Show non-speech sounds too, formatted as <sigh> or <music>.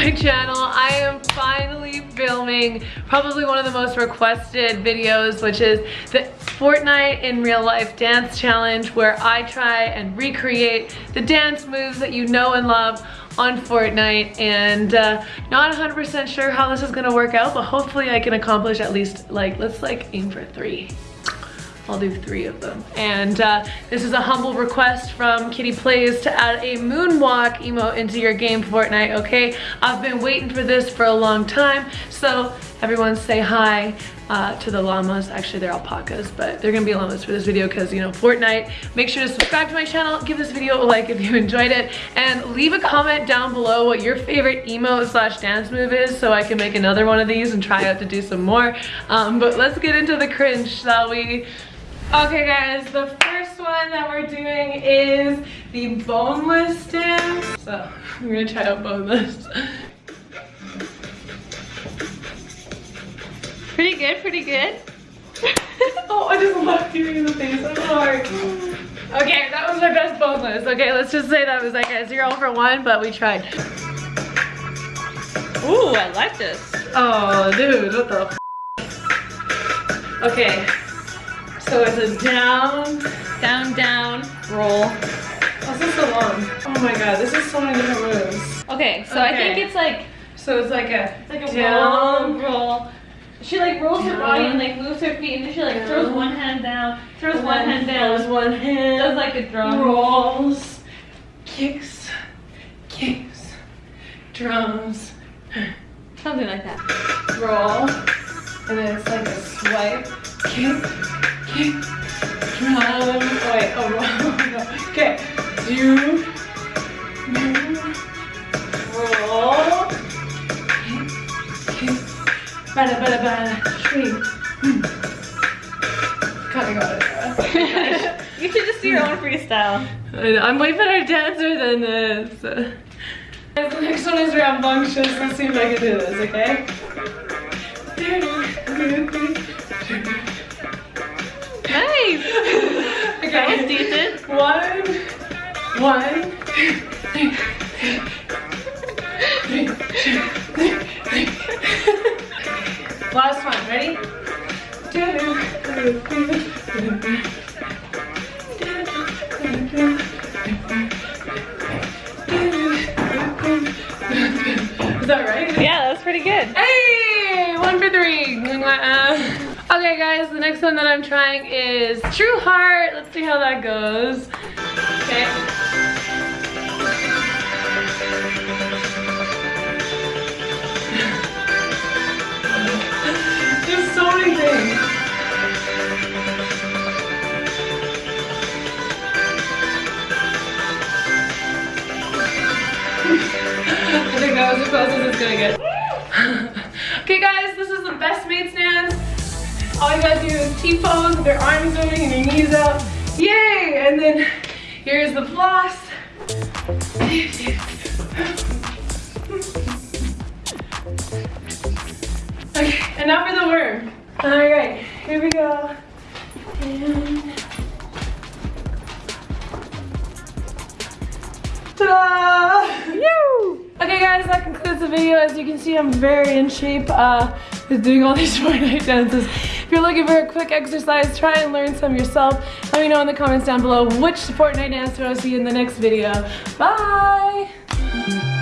<laughs> channel. I am finally filming probably one of the most requested videos, which is the Fortnite in real life dance challenge where I try and recreate the dance moves that you know and love on Fortnite and uh, not 100% sure how this is gonna work out, but hopefully I can accomplish at least like, let's like aim for three. I'll do three of them. And uh, this is a humble request from Kitty Plays to add a moonwalk emote into your game Fortnite, okay? I've been waiting for this for a long time, so everyone say hi uh, to the llamas. Actually, they're alpacas, but they're gonna be llamas for this video because, you know, Fortnite. Make sure to subscribe to my channel, give this video a like if you enjoyed it, and leave a comment down below what your favorite emo slash dance move is so I can make another one of these and try out to do some more. Um, but let's get into the cringe, shall we? Okay guys, the first one that we're doing is the boneless dance. So I'm gonna try out boneless. Pretty good, pretty good. <laughs> oh, I just love in the face, I'm sorry. Okay, that was my best boneless. Okay, let's just say that was like a zero for one, but we tried. Ooh, I like this. Oh, dude, what the Okay, so it's a down, down, down, roll. Oh, this is so long. Oh my god, this is so many different moves. Okay, so okay. I think it's like so it's like a it's like a down roll. She like rolls down. her body and like moves her feet and then she like down. throws one hand down, throws and one hand down, throws one hand, does like a drum, rolls, kicks, kicks, drums, something like that. Roll, and then it's like a swipe, kick kick, drum, wait, oh, <laughs> no. okay, do, move, roll, kick, kick, bada, bada, bada, swing, hmm. Kinda got it. you should just do your own freestyle. <laughs> I'm way better dancer than this. The next one is rambunctious. Let's see if I can do this, okay? Okay. Decent. One, one, Last one, ready? Is that right? Yeah, that was pretty good. Hey, one for three. Uh, Okay guys, the next one that I'm trying is True Heart. Let's see how that goes. Okay. <laughs> There's so many things. <laughs> I think that was as close as it's gonna get. <laughs> okay guys, this is the Best Mates dance all you gotta do is T-pose with your arms moving and your knees up. Yay! And then here's the floss. Okay, and now for the worm. All right, here we go. And ta-da! Okay guys, that concludes the video. As you can see, I'm very in shape uh, with doing all <laughs> these Fortnite dances. If you're looking for a quick exercise, try and learn some yourself. Let me know in the comments down below which Fortnite dance want to see in the next video. Bye!